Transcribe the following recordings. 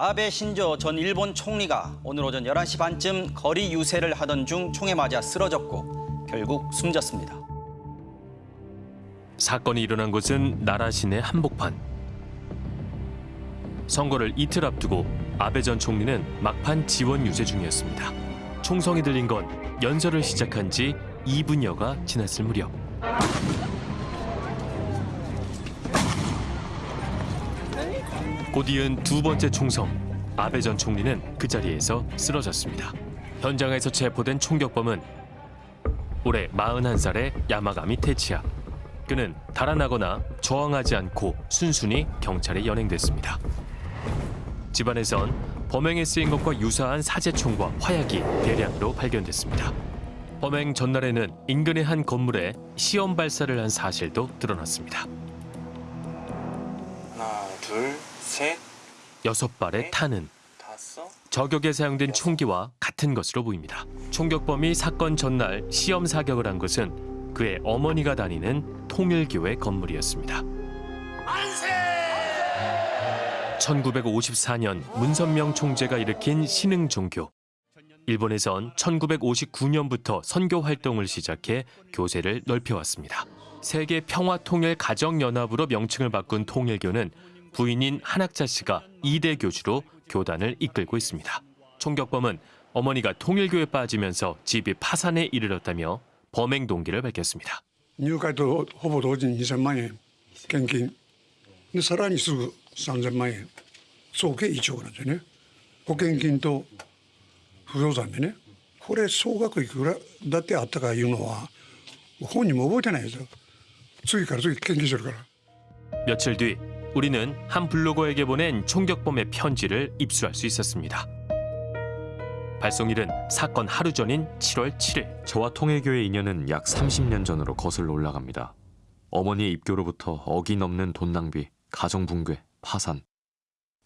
아베 신조 전 일본 총리가 오늘 오전 11시 반쯤 거리 유세를 하던 중 총에 맞아 쓰러졌고 결국 숨졌습니다. 사건이 일어난 곳은 나라 시내 한복판. 선거를 이틀 앞두고 아베 전 총리는 막판 지원 유세 중이었습니다. 총성이 들린 건 연설을 시작한 지 2분여가 지났을 무렵. 곧 이은 두 번째 총성. 아베 전 총리는 그 자리에서 쓰러졌습니다. 현장에서 체포된 총격범은 올해 41살의 야마가미 테치야. 그는 달아나거나 저항하지 않고 순순히 경찰에 연행됐습니다. 집안에선 범행에 쓰인 것과 유사한 사제총과 화약이 대량으로 발견됐습니다. 범행 전날에는 인근의 한 건물에 시험 발사를 한 사실도 드러났습니다. 둘, 셋, 여섯 발의 탄은 다섯. 저격에 사용된 총기와 같은 것으로 보입니다. 총격범이 사건 전날 시험 사격을 한 것은 그의 어머니가 다니는 통일교회 건물이었습니다. 1954년 문선명 총재가 일으킨 신흥 종교. 일본에선 1959년부터 선교 활동을 시작해 교세를 넓혀왔습니다. 세계 평화통일 가정연합으로 명칭을 바꾼 통일교는 부인인 한학자 씨가 이대 교주로 교단을 이끌고 있습니다. 총격범은 어머니가 통일교에 빠지면서 집이 파산에 이르렀다며 범행 동기를 밝혔습니다. 뉴가도 호보 도진 2천만에 경기 사람이 수 3천만에 소개 2조 원이네. 보경긴도 부조사면에 고래 소각이 그라다때 아따가 유노와 혼이 뭐 보잖아요. 수익 가서 경기 줄 거라. 며칠 뒤 우리는 한 블로거에게 보낸 총격범의 편지를 입수할 수 있었습니다. 발송일은 사건 하루 전인 7월 7일. 저와 통일교의 인연은 약 30년 전으로 거슬러 올라갑니다. 어머니의 입교로부터 어기 넘는 돈 낭비, 가정 붕괴, 파산.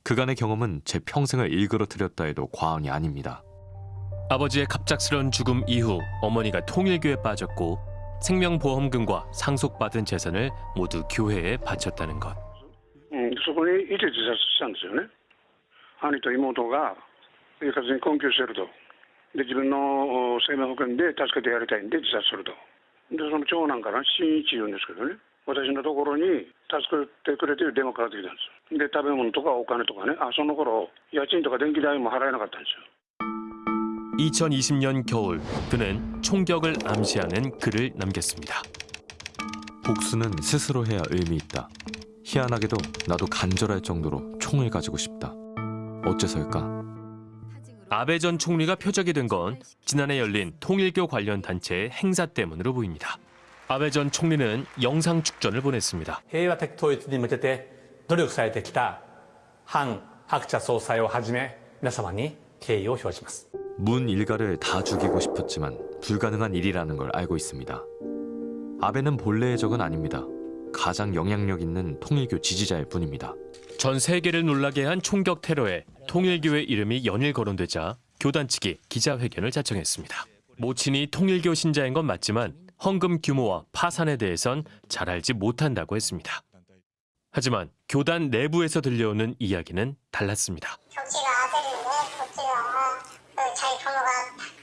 그간의 경험은 제 평생을 일그러뜨렸다 해도 과언이 아닙니다. 아버지의 갑작스러운 죽음 이후 어머니가 통일교에 빠졌고 생명보험금과 상속받은 재산을 모두 교회에 바쳤다는 것. うん、そこにいて自殺したんですよね兄と妹が生活に困窮してるとで自分のお生命保険で助けてやりたいんで自殺するとでその長男から新一言うんですけどね私のところに助けてくれてる電話かかってきたんですで食べ物とかお金とかねあその頃家賃とか電気代も払えなかったんですよ 2020년 겨울 그는 총격을 암시하는 글을 남겼습니다. 복수는 스스로 해야 의미 있다. 희한하게도 나도 간절할 정도로 총을 가지고 싶다. 어째서일까? 아베 전 총리가 표적이 된 건 지난해 열린 통일교 관련 단체의 행사 때문으로 보입니다. 아베 전 총리는 영상 축전을 보냈습니다. 平和的統一に向けて努力されてきた反白茶総裁をはじめ皆様に敬意を表します 문 일가를 다 죽이고 싶었지만 불가능한 일이라는 걸 알고 있습니다. 아베는 본래의 적은 아닙니다. 가장 영향력 있는 통일교 지지자일 뿐입니다. 전 세계를 놀라게 한 총격 테러에 통일교회 이름이 연일 거론되자 교단 측이 기자회견을 자청했습니다. 모친이 통일교 신자인 건 맞지만 헌금 규모와 파산에 대해선 잘 알지 못한다고 했습니다. 하지만 교단 내부에서 들려오는 이야기는 달랐습니다. 덕지가 아들인데 덕지가 그 자기 부모가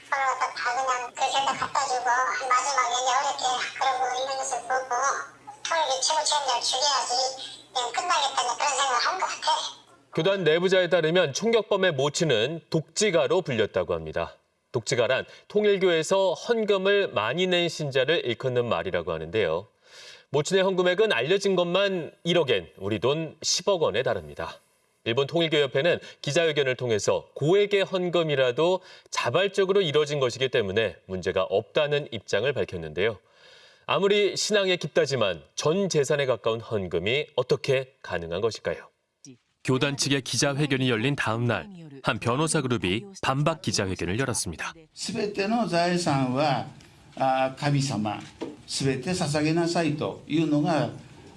서로 갖다 다 그냥 그렇게 갖다 주고 마지막에 이제 어렵게 그러고 있는 것을 보고 통일교 최고 책임자를 죽여야지 그냥 끝나겠다 이제 그런 생각을 한 것 같아. 교단 내부자에 따르면 총격범의 모친은 독지가로 불렸다고 합니다. 독지가란 통일교에서 헌금을 많이 낸 신자를 일컫는 말이라고 하는데요. 모친의 헌금액은 알려진 것만 1억엔, 우리 돈 10억 원에 달합니다. 일본 통일교협회는 기자회견을 통해서 고액의 헌금이라도 자발적으로 이뤄진 것이기 때문에 문제가 없다는 입장을 밝혔는데요. 아무리 신앙에 깊다지만 전 재산에 가까운 헌금이 어떻게 가능한 것일까요? 교단 측의 기자회견이 열린 다음 날 한 변호사 그룹이 반박 기자회견을 열었습니다. すべての財産はあ神様すべて捧げなさいというのが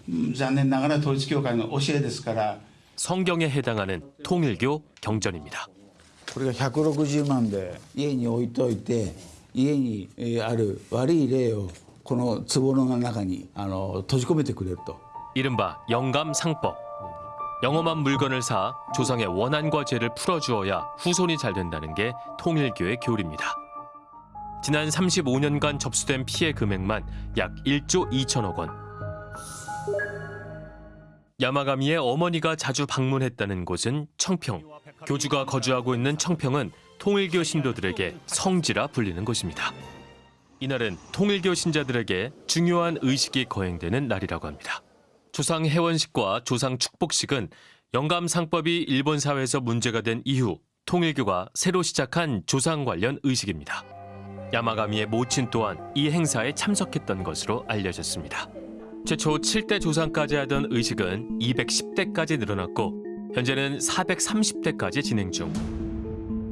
うん残念ながら統一教会の教えですから 성경에 해당하는 통일교 경전입니다. これが160万で家に置いといて家にえーある悪い霊を この壺の中にあの閉じ込めてくれると 이른바 영감상법. 영험한 물건을 사 조상의 원한과 죄를 풀어주어야 후손이 잘 된다는 게 통일교의 교리입니다. 지난 35년간 접수된 피해 금액만 약 1조 2천억 원. 야마가미의 어머니가 자주 방문했다는 곳은 청평. 교주가 거주하고 있는 청평은 통일교 신도들에게 성지라 불리는 곳입니다. 이날은 통일교 신자들에게 중요한 의식이 거행되는 날이라고 합니다. 조상 해원식과 조상 축복식은 영감 상법이 일본 사회에서 문제가 된 이후 통일교가 새로 시작한 조상 관련 의식입니다. 야마가미의 모친 또한 이 행사에 참석했던 것으로 알려졌습니다. 최초 7대 조상까지 하던 의식은 210대까지 늘어났고 현재는 430대까지 진행 중.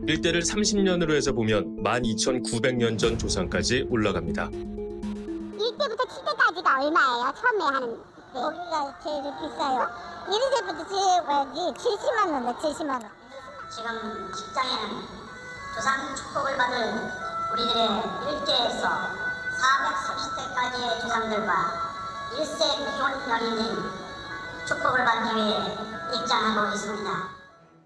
일대를 30년으로 해서 보면 12,900년 전 조상까지 올라갑니다. 1대부터 7대까지가 얼마예요? 처음에 하는 거기가 제일 비싸요 1대부터 제일까지 70만 원에 70만 원 지금 직장에는 조상 축복을 받을 우리들의 일대에서 430대까지의 조상들과 1세 기혼 연인인 축복을 받기 위해 입장하고 있습니다.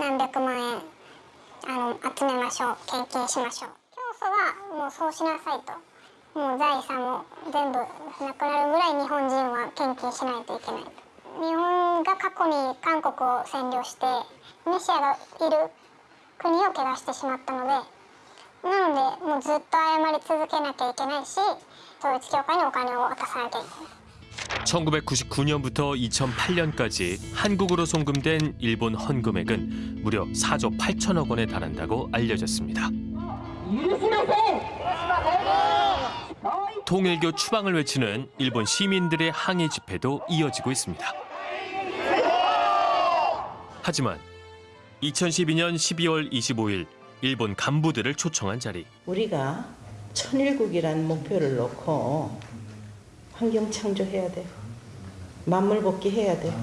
何百万円。あの集めましょう。献金しましょう。教祖はもうそうしなさいと。もう財産も全部なくなるぐらい日本人は献金しないといけないと。日本が過去に韓国を占領してメシアがいる国を汚してしまったのでなのでもうずっと謝り続けなきゃいけないし統一教会にお金を渡さなきゃいけない。 1999년부터 2008년까지 한국으로 송금된 일본 헌금액은 무려 4조 8천억 원에 달한다고 알려졌습니다. 통일교 추방을 외치는 일본 시민들의 항의 집회도 이어지고 있습니다. 하지만 2012년 12월 25일 일본 간부들을 초청한 자리. 우리가 천일국이라는 목표를 놓고 환경 창조해야 돼. 만물 복귀해야 돼.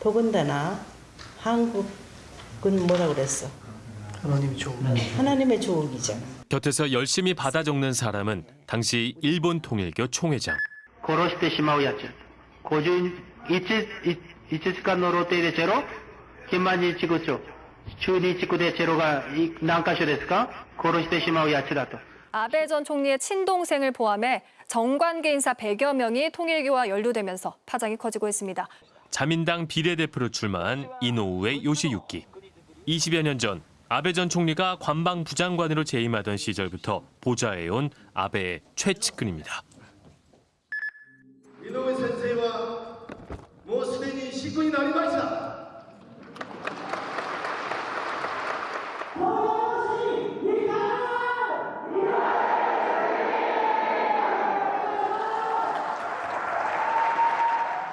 더군다나 한국은 뭐라 그랬어? 하나님의 조국. 하나님의 조국이잖아. 곁에서 열심히 받아 적는 사람은 당시 일본 통일교 총회장. 殺してしまうやつ。51時間の露呈でチェロ金満日地区長。中日地区でチェロがい何箇所ですか殺してしまうやつだと。 아베 전 총리의 친동생을 포함해 정관계 인사 100여 명이 통일교와 연루되면서 파장이 커지고 있습니다. 자민당 비례대표로 출마한 이노우의 요시유키. 20여 년 전 아베 전 총리가 관방 부장관으로 재임하던 시절부터 보좌해온 아베의 최측근입니다. 井上先生はもうすでに死になりました。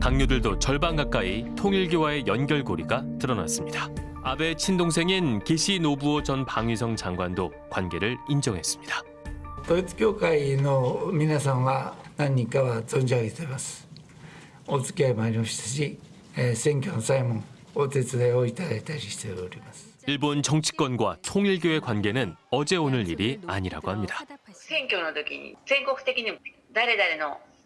당류들도 절반 가까이 통일교와의 연결고리가 드러났습니다. 아베 친동생인 기시 노부오 전 방위성 장관도 관계를 인정했습니다. 統一教会の皆さんは何人かは存じ上げていますお付き合いもありましたし、えー選挙の際もお手伝いをいただいたりしております 일본 정치권과 통일교의 관계는 어제 오늘 일이 아니라고 합니다. 選挙の時に全国的に誰々の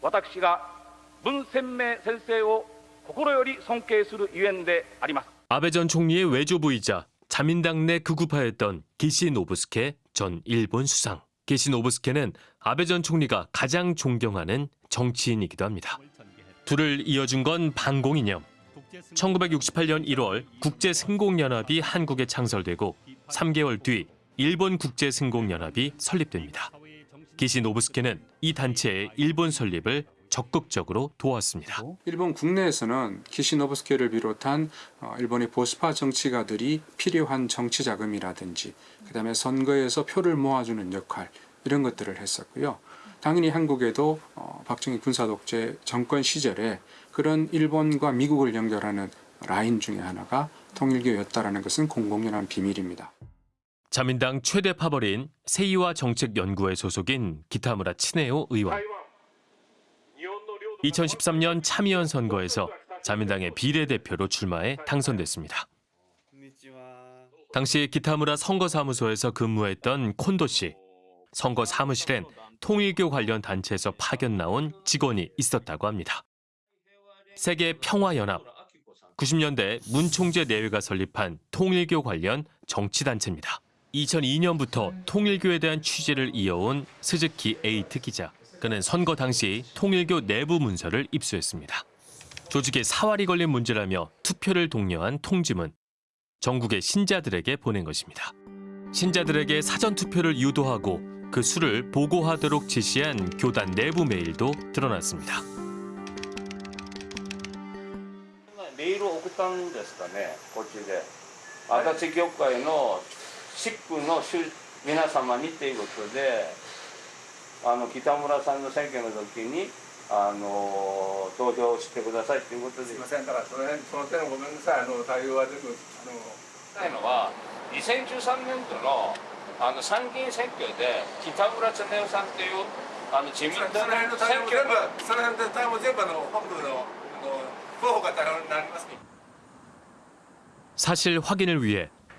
私が文鮮明先生を心より尊敬するゆえんであります 아베 전 총리의 외조부이자 자민당 내 극우파였던 기시 노부스케 전 일본 수상. 기시 노부스케는 아베 전 총리가 가장 존경하는 정치인이기도 합니다. 둘을 이어준 건 반공이념. 1968년 1월 국제승공연합이 한국에 창설되고 3개월 뒤 일본 국제승공연합이 설립됩니다. 기시 노부스케는 이 단체의 일본 설립을 적극적으로 도왔습니다. 일본 국내에서는 키시노부스케를 비롯한 어, 일본의 보수파 정치가들이 필요한 정치 자금이라든지 그다음에 선거에서 표를 모아주는 역할 이런 것들을 했었고요. 당연히 한국에도 어, 박정희 군사독재 정권 시절에 그런 일본과 미국을 연결하는 라인 중에 하나가 통일교였다라는 것은 공공연한 비밀입니다. 자민당 최대 파벌인 세이와 정책연구회 소속인 기타무라 치네오 의원. 2013년 참의원 선거에서 자민당의 비례대표로 출마해 당선됐습니다. 당시 기타무라 선거사무소에서 근무했던 콘도 씨. 선거 사무실엔 통일교 관련 단체에서 파견 나온 직원이 있었다고 합니다. 세계 평화연합. 90년대 문 총재 내외가 설립한 통일교 관련 정치단체입니다. 2002년부터 통일교에 대한 취재를 이어온 스즈키 에이트 기자. 그는 선거 당시 통일교 내부 문서를 입수했습니다. 조직에 사활이 걸린 문제라며 투표를 독려한 통지문. 전국의 신자들에게 보낸 것입니다. 신자들에게 사전 투표를 유도하고 그 수를 보고하도록 지시한 교단 내부 메일도 드러났습니다. メールを送ったんですかねこっちで足立教会の シックの主皆様にっていうことであの北村さんの選挙の時にあの投票してくださいっていうことですいませんだからその辺その点ごめんなさいあの対応は全部あのないのは2013年度のあの参議院選挙で北村恒夫さんっていうあの自民党の選挙のその辺で対応全部あの本部のあの候補が対応になります 사실 확인을 위해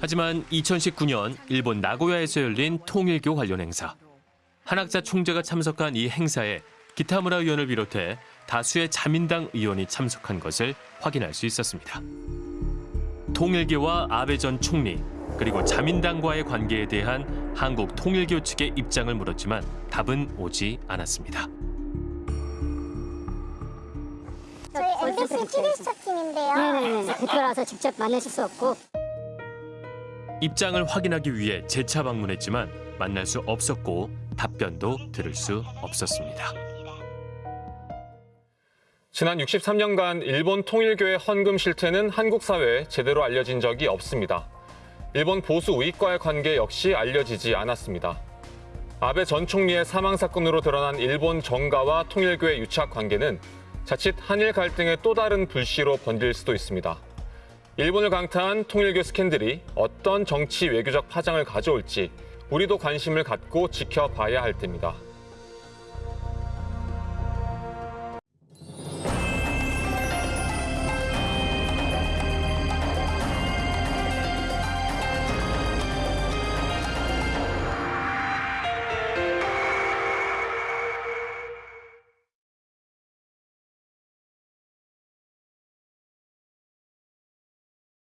하지만 2019년 일본 나고야에서 열린 통일교 관련 행사. 한학자 총재가 참석한 이 행사에 기타무라 의원을 비롯해 다수의 자민당 의원이 참석한 것을 확인할 수 있었습니다. 통일교와 아베 전 총리 그리고 자민당과의 관계에 대한 한국 통일교 측의 입장을 물었지만 답은 오지 않았습니다. 저희 MBC TV수첩팀인데요. 네네. 대표라서 직접 만나실 수 없고. 입장을 확인하기 위해 재차 방문했지만 만날 수 없었고 답변도 들을 수 없었습니다. 지난 63년간 일본 통일교의 헌금 실태는 한국 사회에 제대로 알려진 적이 없습니다. 일본 보수 우익과의 관계 역시 알려지지 않았습니다. 아베 전 총리의 사망 사건으로 드러난 일본 정가와 통일교의 유착 관계는 자칫 한일 갈등의 또 다른 불씨로 번질 수도 있습니다. 일본을 강타한 통일교 스캔들이 어떤 정치 외교적 파장을 가져올지 우리도 관심을 갖고 지켜봐야 할 때입니다.